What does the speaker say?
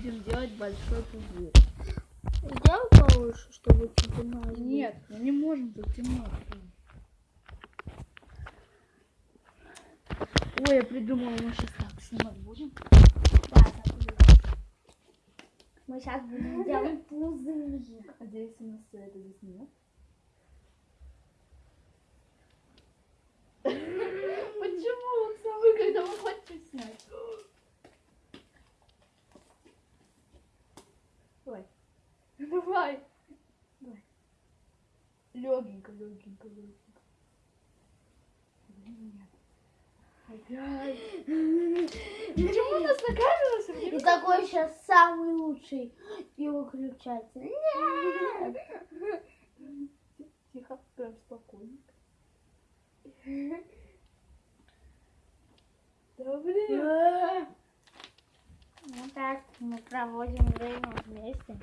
будем делать большой пузырь. Сделай получше, чтобы темно. Нет, мы не можем, тут темно. Ой, я придумала, мы сейчас так снимать будем. Да, так. Мы сейчас будем делать пузырик. А здесь у нас это здесь нет. Давай. Давай. Легенько, легенько, легенько. Блин, нет. Опять. Почему у нас на камеру все время И такой сейчас самый лучший. И выключатель. Нет. Тихо, прям спокойненько. Да блин. Вот так мы проводим время вместе.